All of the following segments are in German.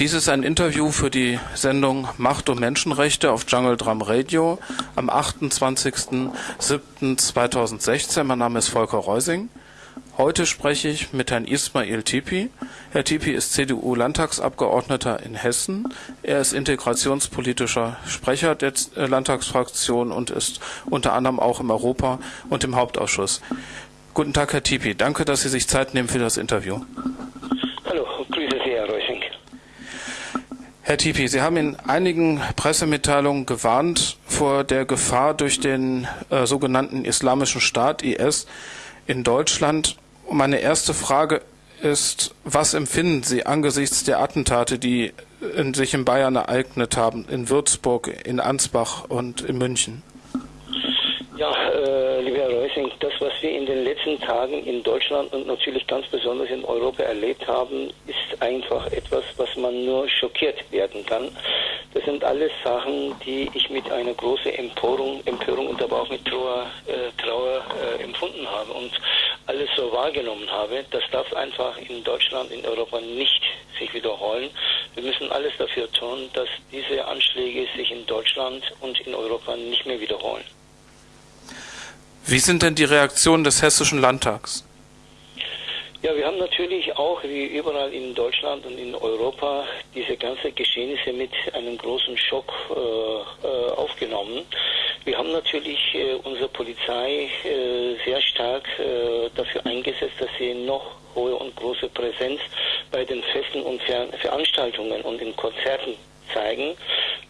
Dies ist ein Interview für die Sendung Macht und Menschenrechte auf Jungle Drum Radio am 28.07.2016. Mein Name ist Volker Reusing. Heute spreche ich mit Herrn Ismail Tipi. Herr Tipi ist CDU-Landtagsabgeordneter in Hessen. Er ist integrationspolitischer Sprecher der Landtagsfraktion und ist unter anderem auch im Europa- und im Hauptausschuss. Guten Tag, Herr Tipi. Danke, dass Sie sich Zeit nehmen für das Interview. Herr Tipi, Sie haben in einigen Pressemitteilungen gewarnt vor der Gefahr durch den äh, sogenannten Islamischen Staat IS in Deutschland. Meine erste Frage ist, was empfinden Sie angesichts der Attentate, die in, sich in Bayern ereignet haben, in Würzburg, in Ansbach und in München? Ja, äh, lieber Herr Reusing, das, was wir in den letzten Tagen in Deutschland und natürlich ganz besonders in Europa erlebt haben, ist einfach etwas, was man nur schockiert werden kann. Das sind alles Sachen, die ich mit einer großen Empörung, Empörung und aber auch mit Trauer, äh, Trauer äh, empfunden habe und alles so wahrgenommen habe. Das darf einfach in Deutschland, in Europa nicht sich wiederholen. Wir müssen alles dafür tun, dass diese Anschläge sich in Deutschland und in Europa nicht mehr wiederholen. Wie sind denn die Reaktionen des Hessischen Landtags? Ja, wir haben natürlich auch, wie überall in Deutschland und in Europa, diese ganzen Geschehnisse mit einem großen Schock äh, äh, aufgenommen. Wir haben natürlich äh, unsere Polizei äh, sehr stark äh, dafür eingesetzt, dass sie noch hohe und große Präsenz bei den Festen und Ver Veranstaltungen und in Konzerten zeigen.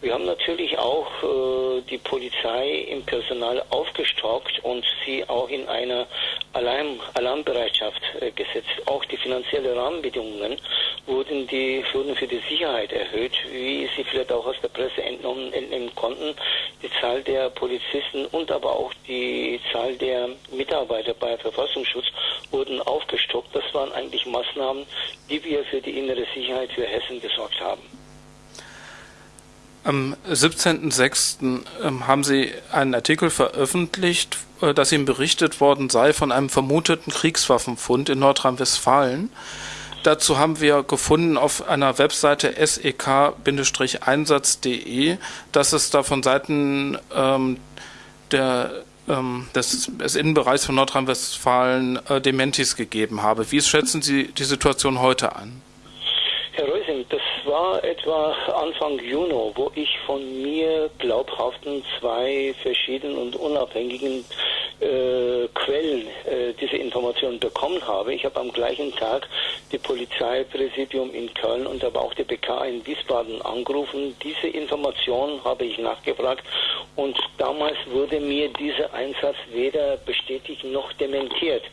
Wir haben natürlich auch äh, die Polizei im Personal aufgestockt und sie auch in einer Alarm Alarmbereitschaft äh, gesetzt. Auch die finanziellen Rahmenbedingungen wurden, die, wurden für die Sicherheit erhöht, wie Sie vielleicht auch aus der Presse entnommen, entnehmen konnten. Die Zahl der Polizisten und aber auch die Zahl der Mitarbeiter bei Verfassungsschutz wurden aufgestockt. Das waren eigentlich Maßnahmen, die wir für die innere Sicherheit für Hessen gesorgt haben. Am 17.06. Ähm, haben Sie einen Artikel veröffentlicht, äh, dass Ihnen berichtet worden sei von einem vermuteten Kriegswaffenfund in Nordrhein-Westfalen. Dazu haben wir gefunden auf einer Webseite sek-einsatz.de, dass es da von Seiten ähm, der, ähm, des, des, Innenbereichs von Nordrhein-Westfalen äh, Dementis gegeben habe. Wie schätzen Sie die Situation heute an? Herr Reusing, das war etwa Anfang Juni, wo ich von mir glaubhaften zwei verschiedenen und unabhängigen äh, Quellen äh, diese Informationen bekommen habe. Ich habe am gleichen Tag die Polizeipräsidium in Köln und aber auch die BK in Wiesbaden angerufen. Diese Informationen habe ich nachgefragt und damals wurde mir dieser Einsatz weder bestätigt noch dementiert.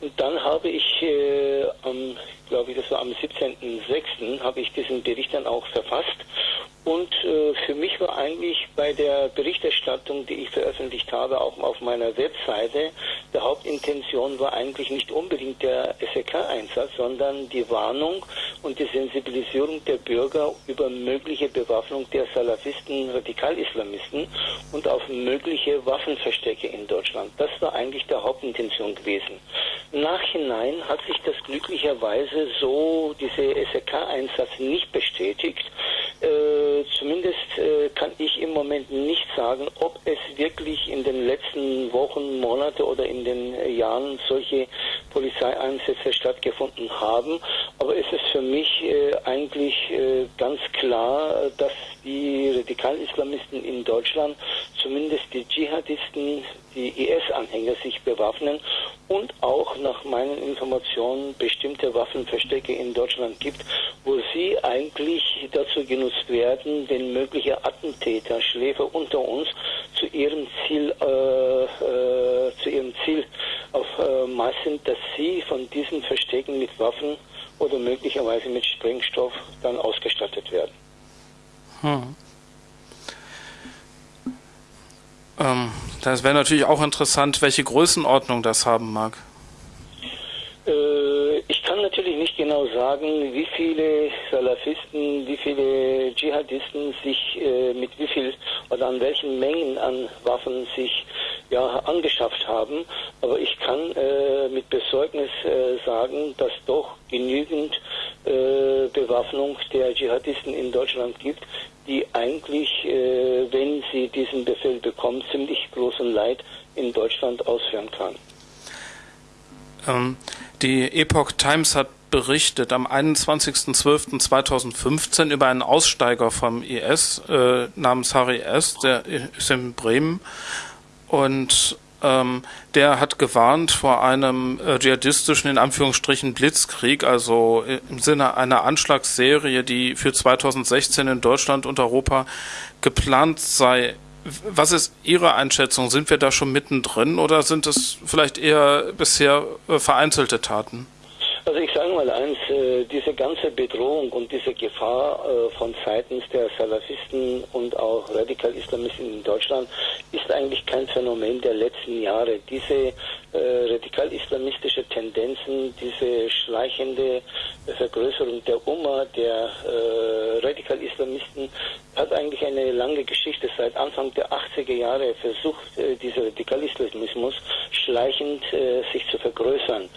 Und dann habe ich äh, am glaube ich, das war am 17.06., habe ich diesen Bericht dann auch verfasst. Und äh, für mich war eigentlich bei der Berichterstattung, die ich veröffentlicht habe, auch auf meiner Webseite, der Hauptintention war eigentlich nicht unbedingt der SEK-Einsatz, sondern die Warnung und die Sensibilisierung der Bürger über mögliche Bewaffnung der Salafisten, Radikalislamisten und auf mögliche Waffenverstecke in Deutschland. Das war eigentlich der Hauptintention gewesen. Nachhinein hat sich das glücklicherweise so, diese SEK-Einsatz nicht bestätigt. Äh, zumindest äh, kann ich im Moment nicht sagen, ob es wirklich in den letzten Wochen, Monate oder in den äh, Jahren solche Polizeieinsätze stattgefunden haben. Aber es ist für mich äh, eigentlich äh, ganz klar, dass die Radikalislamisten in Deutschland, zumindest die Dschihadisten, die IS-Anhänger sich bewaffnen und auch nach meinen Informationen bestimmte Waffenverstecke in Deutschland gibt, wo sie eigentlich dazu genutzt werden, den möglichen Attentäter, Schläfer unter uns zu ihrem Ziel, äh, äh, zu ihrem Ziel auf äh, Maß sind, dass sie von diesen Verstecken mit Waffen oder möglicherweise mit Sprengstoff dann ausgestattet werden. Hm. Ähm, das wäre natürlich auch interessant, welche Größenordnung das haben mag. Äh, ich kann natürlich nicht genau sagen, wie viele Salafisten, wie viele Dschihadisten sich äh, mit wie viel oder an welchen Mengen an Waffen sich ja, angeschafft haben. Aber ich kann äh, mit Besorgnis äh, sagen, dass doch genügend äh, Bewaffnung der Dschihadisten in Deutschland gibt, die eigentlich, äh, wenn sie diesen Befehl bekommen, ziemlich großen Leid in Deutschland ausführen kann. Ähm, die Epoch Times hat berichtet am 21.12.2015 über einen Aussteiger vom IS äh, namens Harry S., der ist in Bremen und ähm, der hat gewarnt vor einem äh, dschihadistischen, in Anführungsstrichen, Blitzkrieg, also im Sinne einer Anschlagsserie, die für 2016 in Deutschland und Europa geplant sei. Was ist Ihre Einschätzung? Sind wir da schon mittendrin oder sind es vielleicht eher bisher äh, vereinzelte Taten? Also ich sage mal eins, äh, diese ganze Bedrohung und diese Gefahr äh, von seitens der Salafisten und auch Radikal-Islamisten in Deutschland ist eigentlich kein Phänomen der letzten Jahre. Diese äh, radikal-islamistische Tendenzen, diese schleichende Vergrößerung der Umma, der Radikal-Islamisten, hat eigentlich eine lange Geschichte. Seit Anfang der 80er Jahre versucht dieser Radikal-Islamismus schleichend sich zu vergrößern.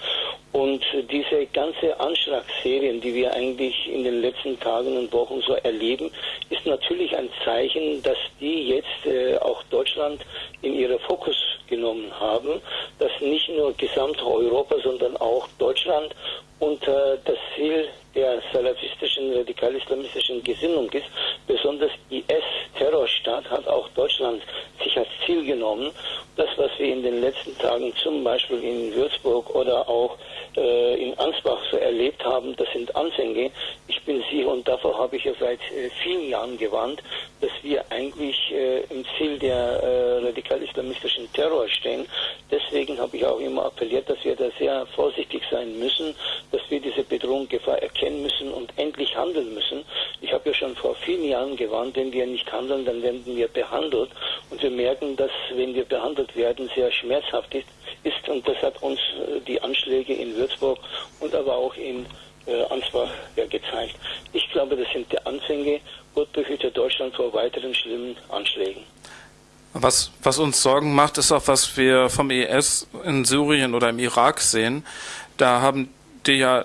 Und diese ganze Anschlagsserien, die wir eigentlich in den letzten Tagen und Wochen so erleben, ist natürlich ein Zeichen, dass die jetzt äh, auch Deutschland in ihre Fokus genommen haben, dass nicht nur Gesamteuropa, sondern auch Deutschland unter das Ziel der salafistischen, radikal-islamistischen Gesinnung ist. Besonders IS-Terrorstaat hat auch Deutschland sich als Ziel genommen. Das, was wir in den letzten Tagen zum Beispiel in Würzburg oder auch äh, in Ansbach so erlebt haben, das sind Anfänge. Ich bin sicher und davor habe ich ja seit äh, vielen Jahren gewarnt, dass wir eigentlich äh, im Ziel der äh, radikal-islamistischen Terror stehen. Deswegen habe ich auch immer appelliert, dass wir da sehr vorsichtig sein müssen, dass wir diese Bedrohung, Gefahr erkennen müssen und endlich handeln müssen. Ich habe ja schon vor vielen Jahren gewarnt, wenn wir nicht handeln, dann werden wir behandelt. Und wir merken, dass wenn wir behandelt werden, sehr schmerzhaft ist. ist und das hat uns äh, die Anschläge in Würzburg und aber auch in äh, Ansbach ja, gezeigt. Ich die Anfänge. Gott behüte Deutschland vor weiteren schlimmen Anschlägen. Was, was uns Sorgen macht, ist auch, was wir vom IS in Syrien oder im Irak sehen. Da haben die ja,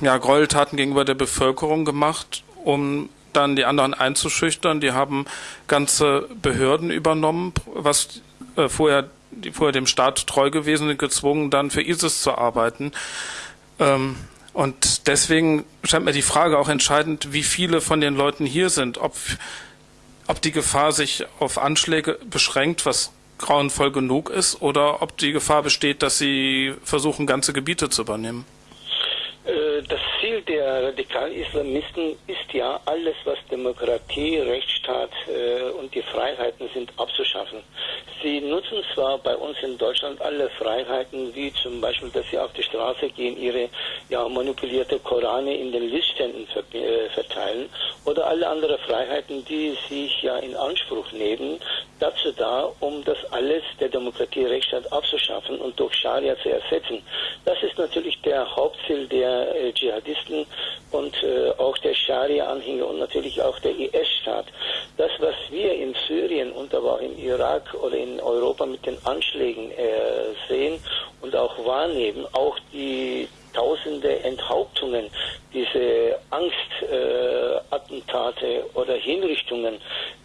ja Gräueltaten gegenüber der Bevölkerung gemacht, um dann die anderen einzuschüchtern. Die haben ganze Behörden übernommen, was äh, vorher, die vorher dem Staat treu gewesen sind, gezwungen, dann für ISIS zu arbeiten. Ähm, und deswegen scheint mir die Frage auch entscheidend, wie viele von den Leuten hier sind, ob ob die Gefahr sich auf Anschläge beschränkt, was grauenvoll genug ist, oder ob die Gefahr besteht, dass sie versuchen, ganze Gebiete zu übernehmen. Das Ziel der Radikal-Islamisten ist ja, alles, was Demokratie, Rechtsstaat äh, und die Freiheiten sind, abzuschaffen. Sie nutzen zwar bei uns in Deutschland alle Freiheiten, wie zum Beispiel, dass sie auf die Straße gehen, ihre ja, manipulierte Korane in den Listständen äh, verteilen oder alle anderen Freiheiten, die sich ja in Anspruch nehmen, dazu da, um das alles der Demokratie, Rechtsstaat abzuschaffen und durch Scharia zu ersetzen. Das ist natürlich der Hauptziel der äh, Dschihadisten und äh, auch der Scharia-Anhänger und natürlich auch der IS-Staat. Das, was wir in Syrien und aber auch im Irak oder in Europa mit den Anschlägen äh, sehen und auch wahrnehmen, auch die tausende Enthauptungen, diese Angstattentate äh, oder Hinrichtungen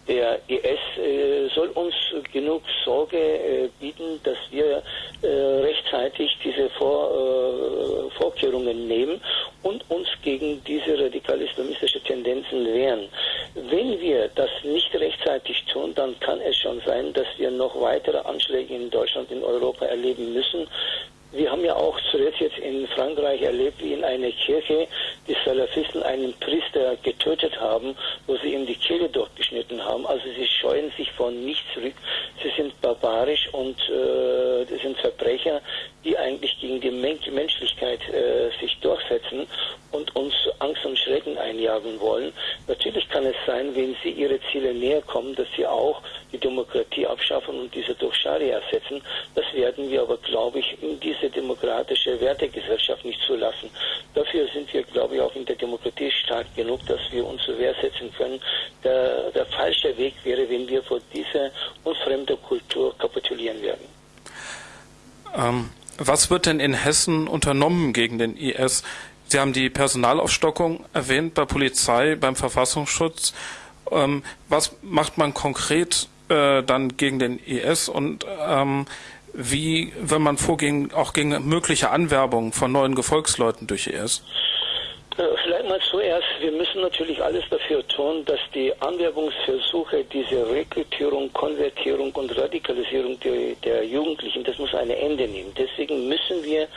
der IS äh, soll uns genug Sorge äh, bieten, dass wir äh, rechtzeitig diese Vor, äh, Vorkehrungen nehmen und uns gegen diese radikal-islamistische Tendenzen wehren. Wenn wir das nicht rechtzeitig tun, dann kann es schon sein, dass wir noch weitere Anschläge in Deutschland, in Europa erleben müssen. Wir haben ja auch zuletzt jetzt in Frankreich erlebt, wie in einer Kirche die Salafisten einen Priester getötet haben, wo sie ihm die Kehle durchgeschnitten haben. Also sie scheuen sich von nichts zurück. Sie sind barbarisch und äh, sind Verbrecher, die eigentlich gegen die Men Menschlichkeit äh, sich durchsetzen und uns Angst und Schrecken einjagen wollen. Natürlich kann es sein, wenn sie ihre Ziele näher kommen, dass sie auch die Demokratie abschaffen und diese durch Scharia ersetzen. Das werden wir aber, glaube ich, in diese demokratische Wertegesellschaft nicht zulassen. Dafür sind wir, glaube ich, auch in der Demokratie stark genug, dass wir uns zur Wehr setzen können. Der, der falsche Weg wäre, wenn wir vor dieser unfremden Kultur kapitulieren werden. Ähm, was wird denn in Hessen unternommen gegen den IS? Sie haben die Personalaufstockung erwähnt bei Polizei, beim Verfassungsschutz. Ähm, was macht man konkret äh, dann gegen den IS und ähm, wie, wenn man vorgehen, auch gegen mögliche Anwerbung von neuen Gefolgsleuten durch IS? la Mal zuerst, wir müssen natürlich alles dafür tun, dass die Anwerbungsversuche, diese Rekrutierung, Konvertierung und Radikalisierung der, der Jugendlichen, das muss ein Ende nehmen. Deswegen müssen wir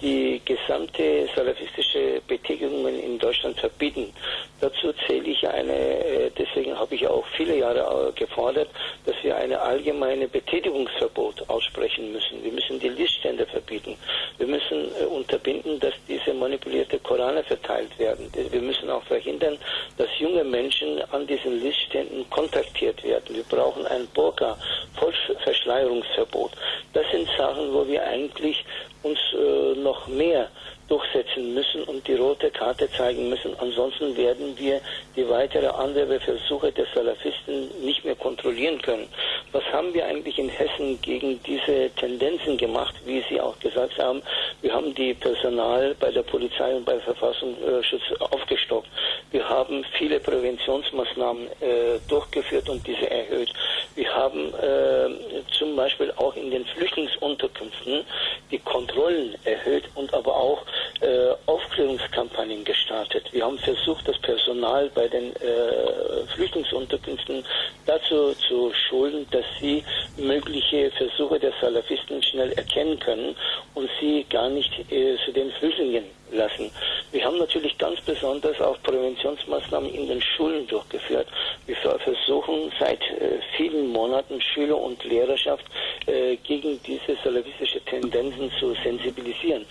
die gesamte salafistische Betätigungen in Deutschland verbieten. Dazu zähle ich eine, äh, deswegen habe ich auch viele Jahre äh, gefordert, dass wir eine allgemeine Betätigungsverbot aussprechen müssen. Wir müssen die Liststände verbieten. Wir müssen äh, unterbinden, dass diese manipulierte Korane verteilt werden. Wir müssen auch verhindern, dass junge Menschen an diesen Listständen kontaktiert werden. Wir brauchen ein Burka-Vollverschleierungsverbot. Das sind Sachen, wo wir eigentlich uns äh, noch mehr durchsetzen müssen und die rote Karte zeigen müssen. Ansonsten werden wir die weitere Anwerbeversuche der Salafisten nicht mehr kontrollieren können. Was haben wir eigentlich in Hessen gegen diese Tendenzen gemacht, wie Sie auch gesagt haben? Wir haben die Personal bei der Polizei und bei Verfassungsschutz aufgestockt. Wir haben viele Präventionsmaßnahmen äh, durchgeführt und diese erhöht. Wir haben äh, zum Beispiel auch in den Flüchtlingsunterkünften die Kontrollen erhöht und aber auch äh, Aufklärungskampagnen gestartet. Wir haben versucht, das Personal bei den äh, Flüchtlingsunterkünften dazu zu schulen, dass sie mögliche Versuche der Salafisten schnell erkennen können und sie gar nicht äh, zu den Flüchtlingen lassen. Wir haben natürlich ganz besonders auch Präventionsmaßnahmen in den Schulen durchgeführt. Wir versuchen seit äh, vielen Monaten Schüler und Lehrerschaft äh, gegen diese salafistische Tendenzen zu sensibilisieren.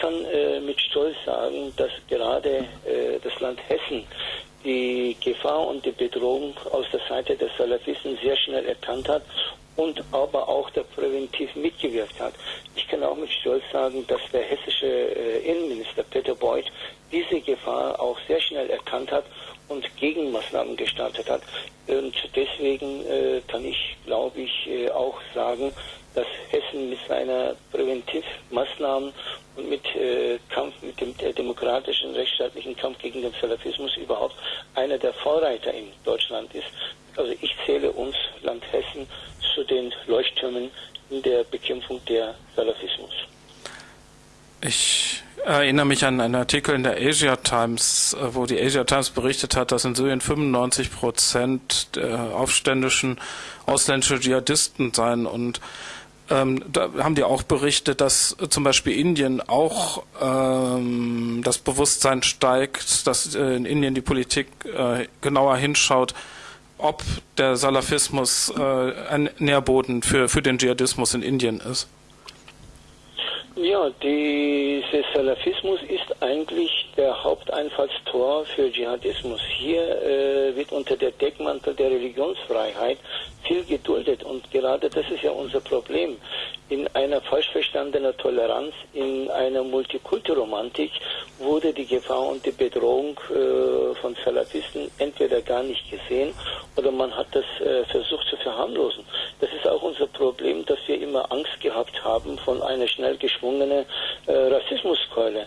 Ich kann äh, mit Stolz sagen, dass gerade äh, das Land Hessen die Gefahr und die Bedrohung aus der Seite der Salafisten sehr schnell erkannt hat und aber auch der präventiv mitgewirkt hat. Ich kann auch mit Stolz sagen, dass der hessische äh, Innenminister Peter Beuth diese Gefahr auch sehr schnell erkannt hat und Gegenmaßnahmen gestartet hat. Und deswegen äh, kann ich, glaube ich, äh, auch sagen, dass Hessen mit seiner Präventivmaßnahmen und mit äh, Kampf, mit dem demokratischen, rechtsstaatlichen Kampf gegen den Salafismus überhaupt einer der Vorreiter in Deutschland ist. Also ich zähle uns, Land Hessen, zu den Leuchttürmen in der Bekämpfung der Salafismus. Ich erinnere mich an einen Artikel in der Asia Times, äh, wo die Asia Times berichtet hat, dass in Syrien 95 Prozent der aufständischen ausländische Dschihadisten seien und ähm, da haben die auch berichtet, dass zum Beispiel Indien auch ähm, das Bewusstsein steigt, dass äh, in Indien die Politik äh, genauer hinschaut, ob der Salafismus äh, ein Nährboden für, für den Dschihadismus in Indien ist. Ja, dieser Salafismus ist eigentlich der Haupteinfallstor für Dschihadismus. Hier äh, wird unter der Deckmantel der Religionsfreiheit viel geduldet und gerade das ist ja unser Problem. In einer falsch verstandenen Toleranz, in einer Multikulturromantik wurde die Gefahr und die Bedrohung äh, von Salafisten entweder gar nicht gesehen oder man hat das äh, versucht zu verharmlosen. Das ist auch unser Problem, dass wir immer Angst gehabt haben von einer schnell geschwungenen äh, Rassismuskeule.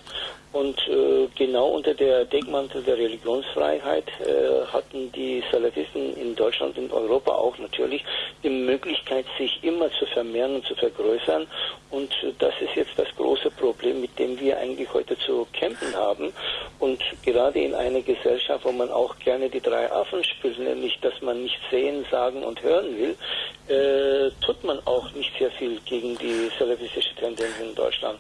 Und äh, genau unter der Deckmantel der Religionsfreiheit äh, hatten die Salafisten in Deutschland und Europa auch natürlich die Möglichkeit, sich immer zu vermehren und zu vergrößern. Und äh, das ist jetzt das große Problem, mit dem wir eigentlich heute zu kämpfen haben. Und gerade in einer Gesellschaft, wo man auch gerne die drei Affen spielt, nämlich dass man nicht sehen, sagen und hören will, äh, tut man auch nicht sehr viel gegen die salafistische Tendenz in Deutschland.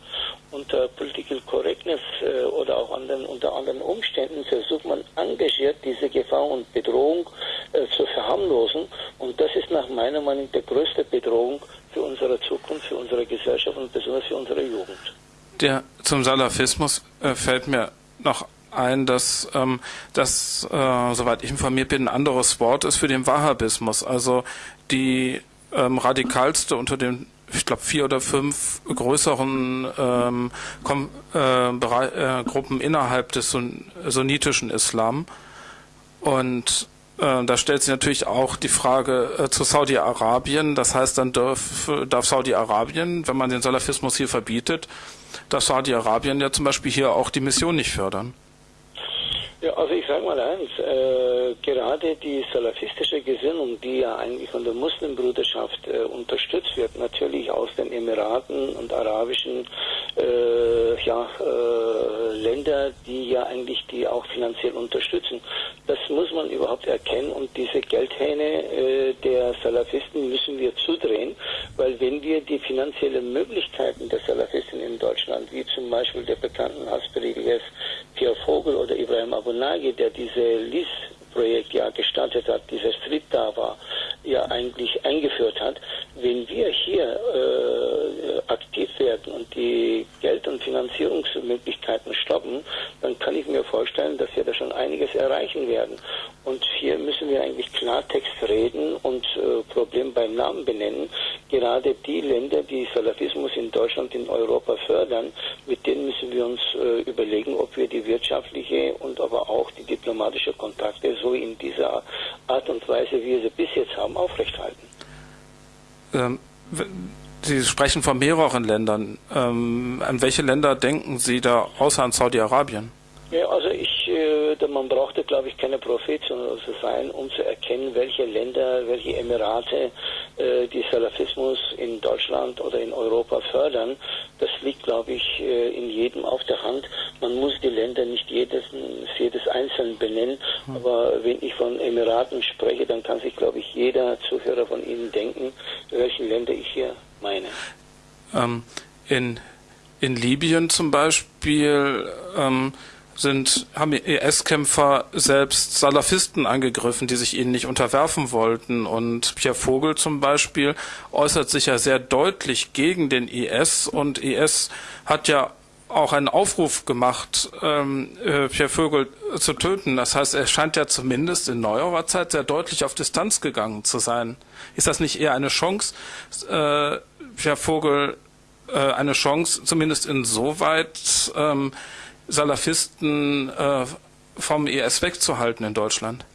Unter Political Correctness äh, oder auch anderen, unter anderen Umständen versucht man engagiert diese Gefahr und Bedrohung äh, zu verharmlosen. Und das ist nach meiner Meinung die größte Bedrohung für unsere Zukunft, für unsere Gesellschaft und besonders für unsere Jugend. Der zum Salafismus äh, fällt mir noch ein, dass ähm, das, äh, soweit ich informiert bin, ein anderes Wort ist für den Wahhabismus. Also die ähm, radikalste unter den ich glaube, vier oder fünf größeren ähm, Kom äh, äh, Gruppen innerhalb des Sun sunnitischen Islam. Und äh, da stellt sich natürlich auch die Frage äh, zu Saudi-Arabien. Das heißt, dann darf, darf Saudi-Arabien, wenn man den Salafismus hier verbietet, darf Saudi-Arabien ja zum Beispiel hier auch die Mission nicht fördern. Ja, also ich sage mal eins, äh, gerade die salafistische Gesinnung, die ja eigentlich von der Muslimbruderschaft äh, unterstützt wird, natürlich aus den Emiraten und arabischen äh, ja, äh, Länder, die ja eigentlich die auch finanziell unterstützen. Das muss man überhaupt erkennen und diese Geldhähne äh, der Salafisten müssen wir zudrehen, weil wenn wir die finanziellen Möglichkeiten der Salafisten in Deutschland, wie zum Beispiel der bekannten Hasprediges Pierre Vogel oder Ibrahim Abu Nagi, der diese LIS-Projekt ja gestartet hat, dieser Street da war, ja eigentlich eingeführt hat, wenn wir hier äh, aktiv werden und die Geld- und Finanzierungsmöglichkeiten stoppen, dann kann ich mir vorstellen, dass wir da schon einiges erreichen werden. Und hier müssen wir eigentlich Klartext reden und äh, Problem beim Namen benennen. Gerade die Länder, die Salafismus in Deutschland, in Europa fördern, mit denen müssen wir uns äh, überlegen, ob wir die wirtschaftliche und aber auch die diplomatische Kontakte so in dieser Art und Weise, wie wir sie bis jetzt haben, aufrechthalten. Ähm, Sie sprechen von mehreren Ländern. Ähm, an welche Länder denken Sie da außer an Saudi-Arabien? Ja, also ich, äh, man brauchte, glaube ich, keine Prophet zu sein, um zu erkennen, welche Länder, welche Emirate die Salafismus in Deutschland oder in Europa fördern. Das liegt, glaube ich, äh, in jedem auf der Hand. Man muss die Länder nicht jedes, jedes einzeln benennen, hm. aber wenn ich von Emiraten spreche, dann kann sich, glaube ich, jeder Zuhörer von Ihnen denken, welche Länder ich hier meine. Ähm, in, in Libyen zum Beispiel ähm, sind, haben IS-Kämpfer selbst Salafisten angegriffen, die sich ihnen nicht unterwerfen wollten. Und Pierre Vogel zum Beispiel äußert sich ja sehr deutlich gegen den IS und IS hat ja auch einen Aufruf gemacht, ähm, äh, Pierre Vogel zu töten. Das heißt, er scheint ja zumindest in neuerer Zeit sehr deutlich auf Distanz gegangen zu sein. Ist das nicht eher eine Chance, äh, Pierre Vogel äh, eine Chance, zumindest insoweit, ähm, Salafisten äh, vom IS wegzuhalten in Deutschland?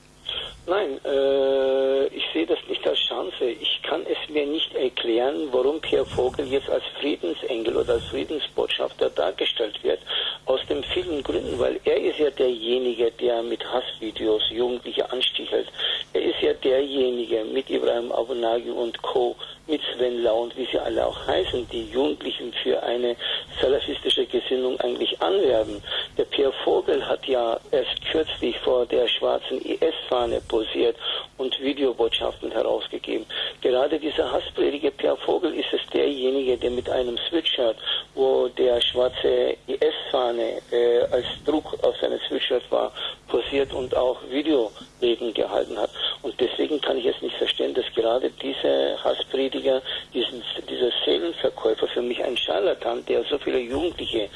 Nein, äh, ich sehe das nicht als Chance. Ich kann es mir nicht erklären, warum Pierre Vogel jetzt als Friedensengel oder als Friedensbotschafter dargestellt wird. Aus den vielen Gründen, weil er ist ja derjenige, der mit Hassvideos Jugendliche anstichelt. Er ist ja derjenige mit Ibrahim Abunagi und Co., mit Sven Lau und wie sie alle auch heißen, die Jugendlichen für eine salafistische Gesinnung eigentlich anwerben. Der Pierre Vogel hat ja erst kürzlich vor der schwarzen IS-Fahne posiert und Videobotschaften herausgegeben. Gerade dieser Hassprediger Pierre Vogel ist es derjenige, der mit einem Sweatshirt, wo der schwarze IS-Fahne äh, als Druck auf seinem Sweatshirt war, posiert und auch Videoreden gehalten hat. Und deswegen kann ich es nicht verstehen, dass gerade diese Hassprediger, diesen, dieser Seelenverkäufer für mich ein Scharlatan, der so viele Jugendliche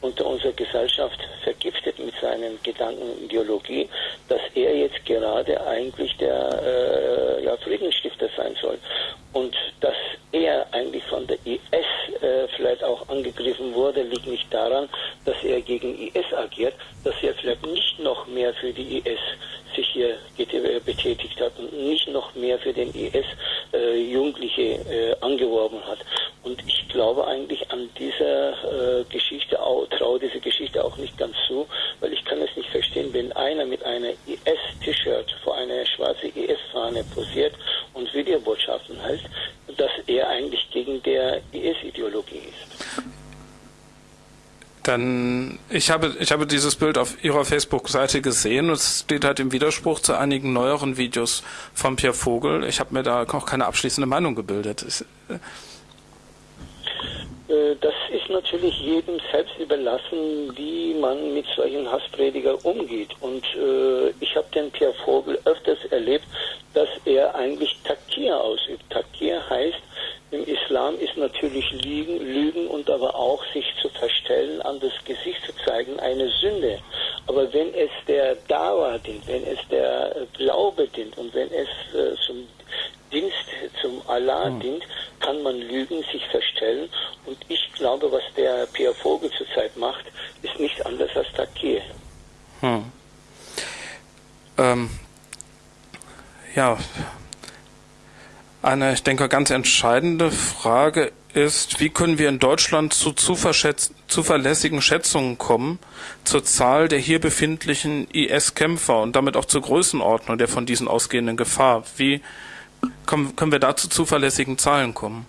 unter unserer Gesellschaft vergiftet mit seinen Gedanken und Ideologie, dass er jetzt gerade eigentlich der äh, ja, Friedensstifter sein soll. Und dass er eigentlich von der IS äh, vielleicht auch angegriffen wurde, liegt nicht daran, dass er gegen IS agiert, dass er vielleicht nicht noch mehr für die IS sich hier äh, betätigt hat und nicht noch mehr für den IS äh, Jugendliche äh, angeworben hat. Glaube eigentlich an dieser äh, Geschichte, auch, traue diese Geschichte auch nicht ganz zu, weil ich kann es nicht verstehen, wenn einer mit einer IS-T-Shirt vor einer schwarzen IS-Fahne posiert und Videobotschaften hält, dass er eigentlich gegen der IS-Ideologie ist. Dann, ich habe, ich habe dieses Bild auf Ihrer Facebook-Seite gesehen und es steht halt im Widerspruch zu einigen neueren Videos von Pierre Vogel. Ich habe mir da auch keine abschließende Meinung gebildet. Ich, das ist natürlich jedem selbst überlassen, wie man mit solchen Hasspredigern umgeht. Und äh, ich habe den Pierre Vogel öfters erlebt, dass er eigentlich Takir ausübt. Takir heißt, im Islam ist natürlich Lügen, Lügen und aber auch sich zu verstellen, an das Gesicht zu zeigen, eine Sünde. Aber wenn es der Dawa dient, wenn es der Glaube dient und wenn es äh, zum Dienst zum Allah hm. dient, kann man lügen, sich verstellen. Und ich glaube, was der Pierre Vogel zurzeit macht, ist nichts anderes als Takir. Hm. Ähm, ja, eine, ich denke, ganz entscheidende Frage ist, wie können wir in Deutschland zu zuverlässigen Schätzungen kommen zur Zahl der hier befindlichen IS-Kämpfer und damit auch zur Größenordnung der von diesen ausgehenden Gefahr? Wie können, können wir da zu zuverlässigen Zahlen kommen?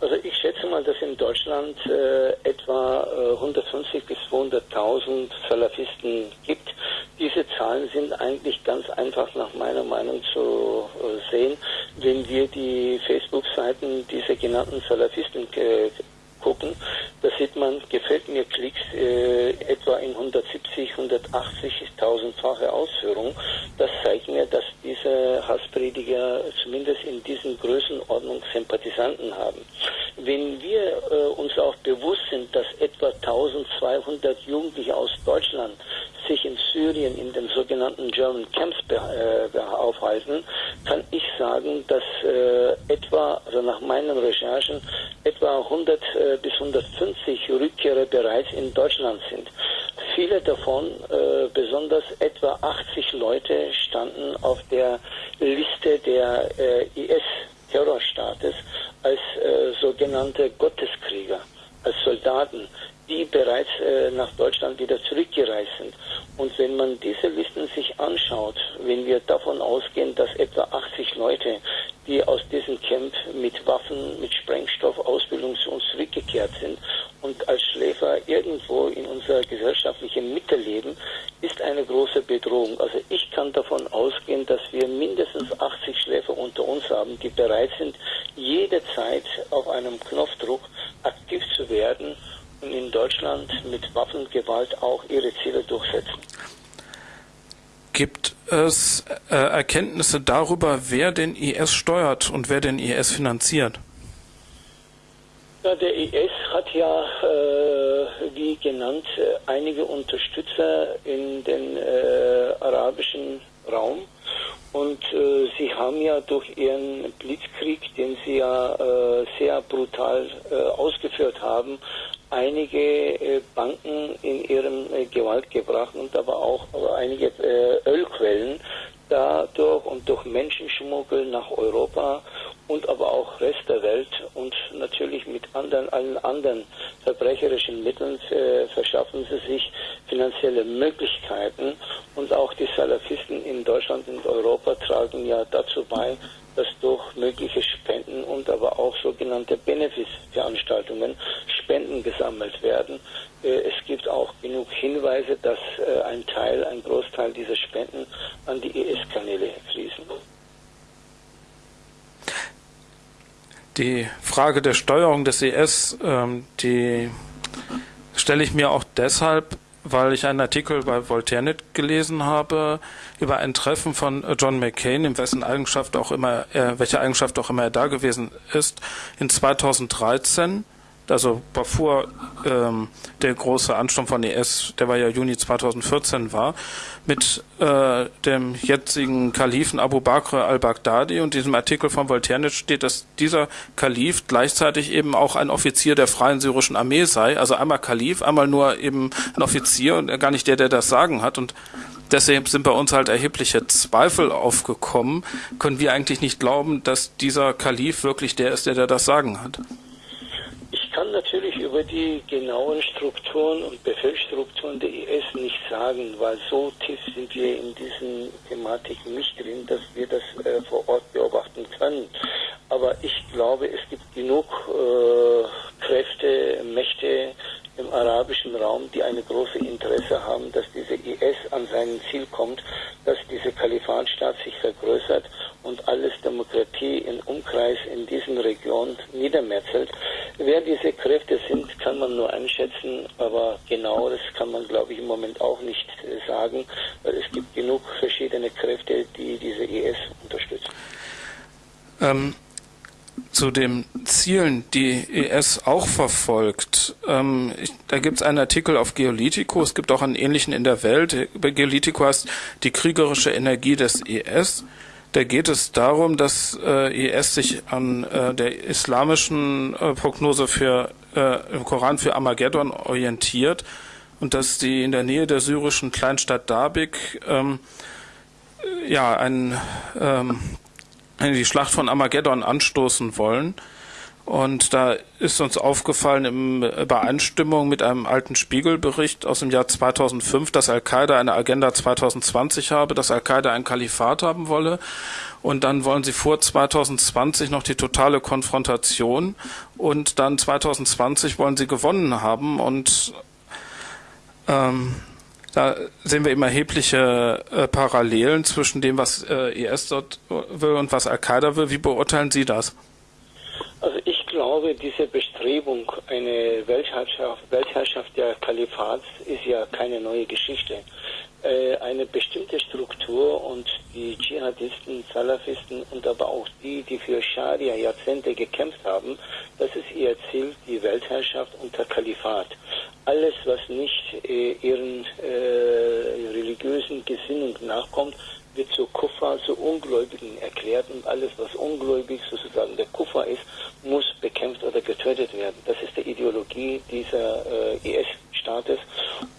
Also ich schätze mal, dass in Deutschland äh, etwa äh, 150 bis 200.000 Salafisten gibt. Diese Zahlen sind eigentlich ganz einfach nach meiner Meinung zu äh, sehen, wenn wir die Facebook-Seiten dieser genannten Salafisten äh, gucken, da sieht man, gefällt mir Klicks äh, etwa in 170, 180.000-fache Ausführung. Das zeigt mir, dass diese Hassprediger zumindest in diesen Größenordnung Sympathisanten haben. Wenn wir äh, uns auch bewusst sind, dass etwa 1200 Jugendliche aus Deutschland sich in Syrien in den sogenannten German Camps äh, aufhalten, kann ich sagen, dass äh, etwa, also nach meinen Recherchen, etwa 100 äh, bis 150 Rückkehrer bereits in Deutschland sind. Viele davon, äh, besonders etwa 80 Leute, standen auf der Liste der äh, IS-Terrorstaates als äh, sogenannte Gotteskrieger, als Soldaten die bereits äh, nach Deutschland wieder zurückgereist sind. Und wenn man diese Listen sich anschaut, wenn wir davon ausgehen, dass etwa 80 Leute, die aus diesem Camp mit Waffen, mit Sprengstoff, Ausbildung zu uns zurückgekehrt sind und als Schläfer irgendwo in unserer gesellschaftlichen Mitte leben, ist eine große Bedrohung. Also ich kann davon ausgehen, dass wir mindestens 80 Schläfer unter uns haben, die bereit sind, jederzeit auf einem Knopfdruck aktiv zu werden in Deutschland mit Waffengewalt auch ihre Ziele durchsetzen. Gibt es äh, Erkenntnisse darüber, wer den IS steuert und wer den IS finanziert? Ja, der IS hat ja, äh, wie genannt, äh, einige Unterstützer in den äh, arabischen Raum. Und äh, sie haben ja durch ihren Blitzkrieg, den sie ja äh, sehr brutal äh, ausgeführt haben, einige äh, Banken in ihrem äh, Gewalt gebracht und aber auch einige äh, Ölquellen dadurch und durch Menschenschmuggel nach Europa und aber auch Rest der Welt und natürlich mit anderen, allen anderen verbrecherischen Mitteln äh, verschaffen sie sich finanzielle Möglichkeiten und auch die Salafisten in Deutschland und Europa tragen ja dazu bei, dass durch mögliche Spenden und aber auch sogenannte Benefizveranstaltungen Spenden gesammelt werden. Äh, es gibt auch genug Hinweise, dass äh, ein Teil, ein Großteil dieser Spenden an die IS-Kanäle fließen. Die Frage der Steuerung des IS, ähm, die stelle ich mir auch deshalb weil ich einen Artikel bei Voltairenet gelesen habe über ein Treffen von John McCain, in wessen Eigenschaft auch immer, er, welche Eigenschaft auch immer er da gewesen ist, in 2013 also bevor ähm, der große Ansturm von IS, der war ja Juni 2014 war, mit äh, dem jetzigen Kalifen Abu Bakr al-Baghdadi und diesem Artikel von Voltaire steht, dass dieser Kalif gleichzeitig eben auch ein Offizier der Freien Syrischen Armee sei, also einmal Kalif, einmal nur eben ein Offizier und gar nicht der, der das Sagen hat und Deshalb sind bei uns halt erhebliche Zweifel aufgekommen. Können wir eigentlich nicht glauben, dass dieser Kalif wirklich der ist, der, der das Sagen hat? Über die genauen Strukturen und Befehlsstrukturen der IS nicht sagen, weil so tief sind wir in diesen Thematiken nicht drin, dass wir das äh, vor Ort beobachten können. Aber ich glaube, es gibt genug äh, Kräfte, Mächte im arabischen Raum, die eine große Interesse haben, dass diese IS an sein Ziel kommt, dass diese Kalifatstaat sich vergrößert und alles Demokratie im Umkreis in diesen Regionen niedermetzelt. Wer diese Kräfte sind, kann man nur einschätzen, aber genau das kann man, glaube ich, im Moment auch nicht äh, sagen, weil es gibt genug verschiedene Kräfte, die diese IS unterstützen. Ähm, zu den Zielen, die ES auch verfolgt. Ähm, ich, da gibt es einen Artikel auf Geolitico, es gibt auch einen ähnlichen in der Welt. Bei Geolitico heißt die kriegerische Energie des ES. Da geht es darum, dass äh, IS sich an äh, der islamischen äh, Prognose für äh, im Koran für Armageddon orientiert und dass die in der Nähe der syrischen Kleinstadt Darbik ähm, ja ein, ähm, die Schlacht von Armageddon anstoßen wollen. Und da ist uns aufgefallen in Übereinstimmung mit einem alten Spiegelbericht aus dem Jahr 2005, dass Al-Qaida eine Agenda 2020 habe, dass Al-Qaida ein Kalifat haben wolle. Und dann wollen sie vor 2020 noch die totale Konfrontation. Und dann 2020 wollen sie gewonnen haben. Und ähm, da sehen wir immer erhebliche äh, Parallelen zwischen dem, was äh, IS dort will und was Al-Qaida will. Wie beurteilen Sie das? Also ich glaube, diese Bestrebung, eine Weltherrschaft, Weltherrschaft der Kalifats ist ja keine neue Geschichte. Äh, eine bestimmte Struktur und die Dschihadisten, Salafisten und aber auch die, die für Scharia Jahrzehnte gekämpft haben, das ist ihr Ziel, die Weltherrschaft unter Kalifat. Alles, was nicht äh, ihren äh, religiösen Gesinnungen nachkommt, wird zu Kuffer, zu Ungläubigen erklärt und alles, was ungläubig sozusagen der Kuffer ist, muss bekämpft oder getötet werden. Das ist die Ideologie dieser äh, IS-Staates.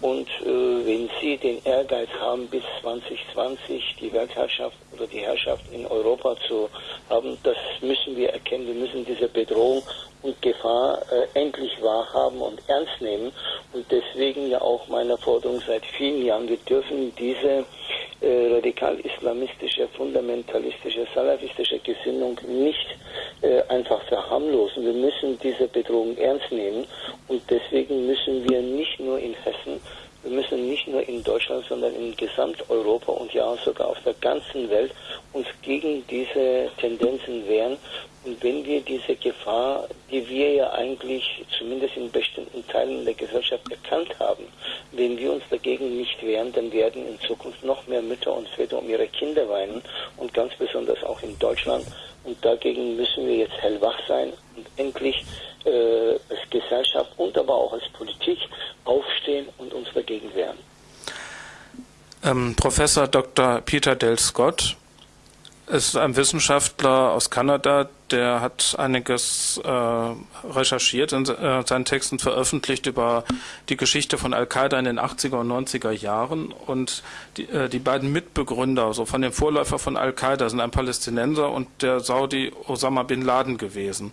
Und äh, wenn Sie den Ehrgeiz haben, bis 2020 die Weltherrschaft oder die Herrschaft in Europa zu haben, das müssen wir erkennen. Wir müssen diese Bedrohung und Gefahr äh, endlich wahrhaben und ernst nehmen. Und deswegen ja auch meine Forderung seit vielen Jahren, wir dürfen diese äh, radikal-islamistische, fundamentalistische, salafistische Gesinnung nicht äh, einfach verharmlosen. Wir müssen diese Bedrohung ernst nehmen und deswegen müssen wir nicht nur in Hessen, wir müssen nicht nur in Deutschland, sondern in Gesamteuropa und ja sogar auf der ganzen Welt uns gegen diese Tendenzen wehren. Und wenn wir diese Gefahr, die wir ja eigentlich zumindest in bestimmten Teilen der Gesellschaft erkannt haben, wenn wir uns dagegen nicht wehren, dann werden in Zukunft noch mehr Mütter und Väter um ihre Kinder weinen und ganz besonders auch in Deutschland. Und dagegen müssen wir jetzt hellwach sein und endlich äh, als Gesellschaft und aber auch als Politik aufstehen und uns dagegen wehren. Ähm, Professor Dr. Peter Del Scott ist ein Wissenschaftler aus Kanada, der hat einiges äh, recherchiert und äh, seinen Texten veröffentlicht über die Geschichte von Al-Qaida in den 80er und 90er Jahren. Und die, äh, die beiden Mitbegründer, so von dem Vorläufer von Al-Qaida, sind ein Palästinenser und der Saudi Osama bin Laden gewesen.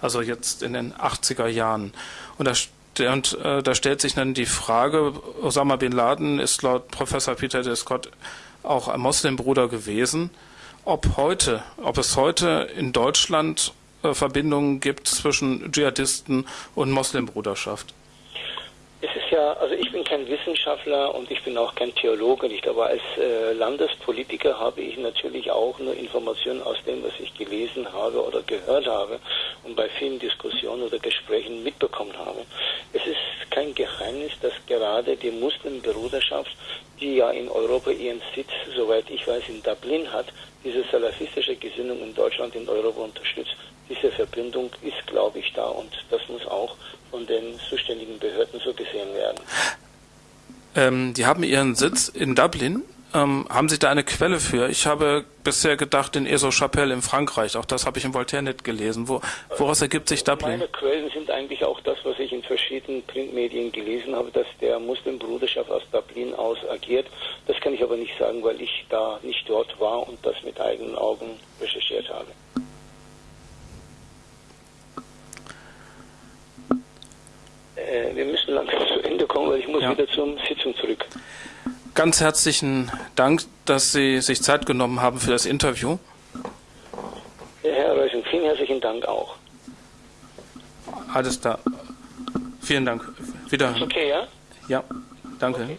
Also jetzt in den 80er Jahren. Und da und äh, da stellt sich dann die Frage, Osama bin Laden ist laut Professor Peter de Scott auch ein Moslembruder gewesen ob heute, ob es heute in Deutschland äh, Verbindungen gibt zwischen Dschihadisten und Moslembruderschaft. Es ist ja, also ich bin kein Wissenschaftler und ich bin auch kein Theologe nicht, aber als äh, Landespolitiker habe ich natürlich auch nur Informationen aus dem, was ich gelesen habe oder gehört habe und bei vielen Diskussionen oder Gesprächen mitbekommen habe. Es ist kein Geheimnis, dass gerade die Muslimbruderschaft, die ja in Europa ihren Sitz, soweit ich weiß, in Dublin hat, diese salafistische Gesinnung in Deutschland, in Europa unterstützt. Diese Verbindung ist, glaube ich, da und das muss auch von den zuständigen Behörden so gesehen werden. Ähm, die haben ihren Sitz in Dublin. Ähm, haben Sie da eine Quelle für? Ich habe bisher gedacht in Eso-Chapelle in Frankreich. Auch das habe ich im Voltaire-Net gelesen. Wo, woraus ergibt sich Dublin? Meine Quellen sind eigentlich auch das, was ich in verschiedenen Printmedien gelesen habe, dass der Muslimbruderschaft aus Dublin aus agiert. Das kann ich aber nicht sagen, weil ich da nicht dort war und das mit eigenen Augen recherchiert habe. Äh, wir müssen langsam zu Ende kommen, weil ich muss ja. wieder zur Sitzung zurück. Ganz herzlichen Dank, dass Sie sich Zeit genommen haben für das Interview. Ja, Herr Reusing, vielen herzlichen Dank auch. Alles da. Vielen Dank. Wieder. Ist okay, ja? Ja, danke. Okay.